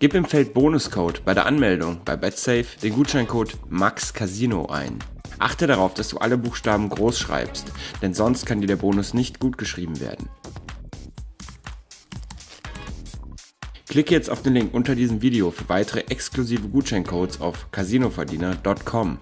Gib im Feld Bonuscode bei der Anmeldung bei BetSafe den Gutscheincode MAXCasino ein. Achte darauf, dass du alle Buchstaben groß schreibst, denn sonst kann dir der Bonus nicht gut geschrieben werden. Klicke jetzt auf den Link unter diesem Video für weitere exklusive Gutscheincodes auf casinoverdiener.com.